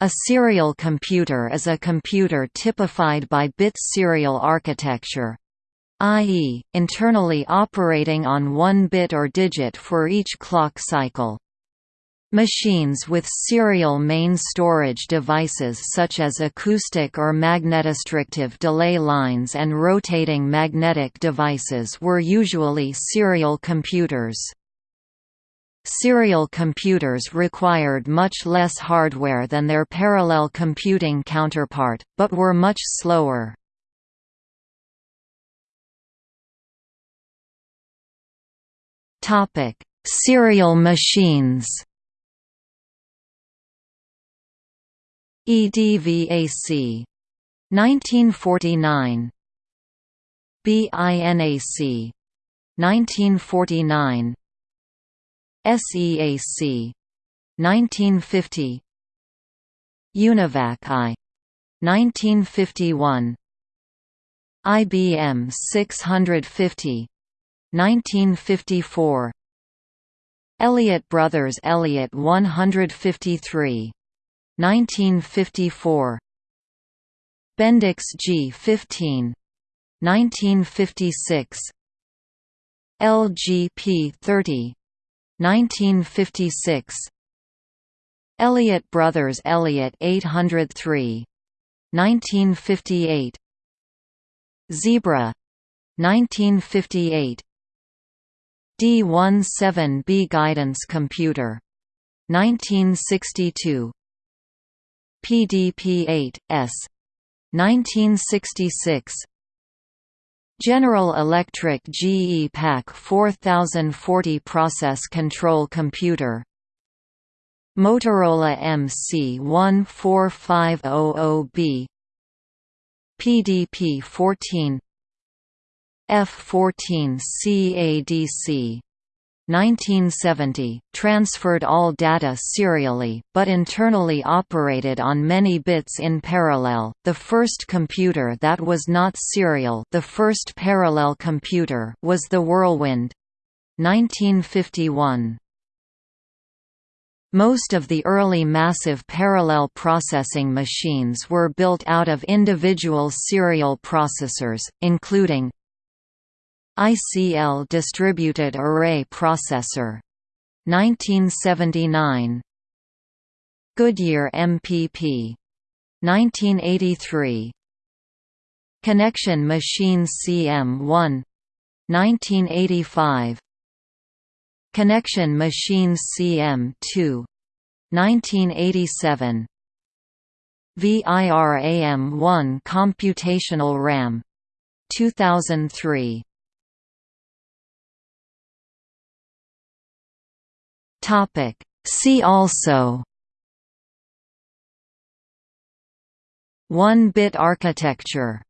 A serial computer is a computer typified by bit serial architecture i.e., internally operating on one bit or digit for each clock cycle. Machines with serial main storage devices such as acoustic or magnetostrictive delay lines and rotating magnetic devices were usually serial computers. Serial computers required much less hardware than their parallel computing counterpart, but were much slower. Serial machines EDVAC 1949 BINAC 1949 SEAC 1950 UNIVAC I 1951 IBM 650 1954 Elliott Brothers Elliott 153 1954 Bendix G15 1956 LGP 30 1956 Elliott Brothers Elliott 803 1958 Zebra. 1958 D17B Guidance Computer. 1962 PDP-8 S. 1966 General Electric GE PAC 4040 Process Control Computer. Motorola MC14500B PDP-14 F-14 CADC 1970, transferred all data serially, but internally operated on many bits in parallel. The first computer that was not serial, the first parallel computer, was the Whirlwind. 1951. Most of the early massive parallel processing machines were built out of individual serial processors, including ICL Distributed Array Processor 1979 Goodyear MPP 1983 Connection Machine CM1 1985 Connection Machines CM2 1987 VIRAM1 Computational RAM 2003 Topic. See also One-bit architecture